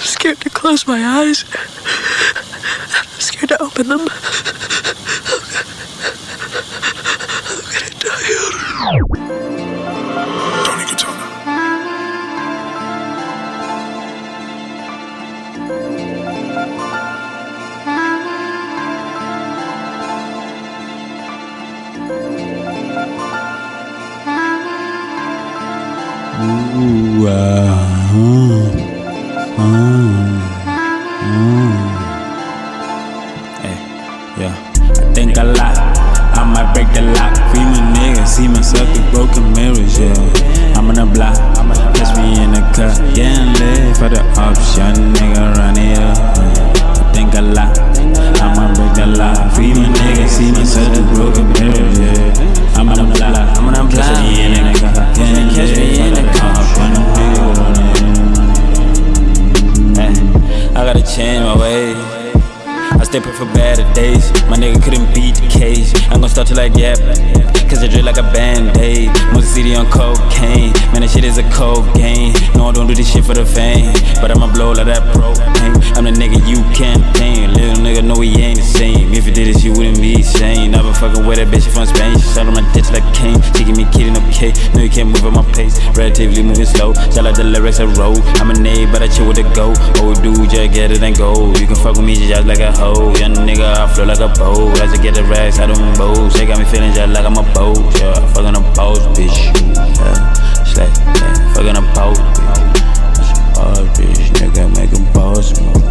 I'm scared to close my eyes. I'm scared to open them. I'm gonna die. Tony Katana. Ooh, uh, uh, uh. Hey, yeah. I think a lot. I might break the lock. My nigga, see myself through broken mirrors, yeah. I'm on the block, catch me in the cut. Getting lit for the ops, young nigga run it up. Gotta change my ways. I stay put for better days. My nigga couldn't beat the cage. I'm gonna start to like yeah, cause I drip like a band-aid. Most city on cocaine. Man, this shit is a cold game. No, I don't do this shit for the fame. But I'ma blow like that propane. I'm the nigga you can't Fucking with that bitch from Spain, she shot on my ditch like King. She give me kitty, no cake. No, you can't move at my pace. Relatively moving slow. Shout out the lyrics I wrote. I'm a nade, but I chill with the go. Old dude, just get it and go. You can fuck with me just like a hoe. Young nigga, I flow like a boat. I get the racks, I don't boast. They got me feeling just like I'm a boat. Yeah, fucking a boss, bitch. Yeah, it's like, yeah, fucking a boss, bitch. Boss, bitch, nigga, make a boss move.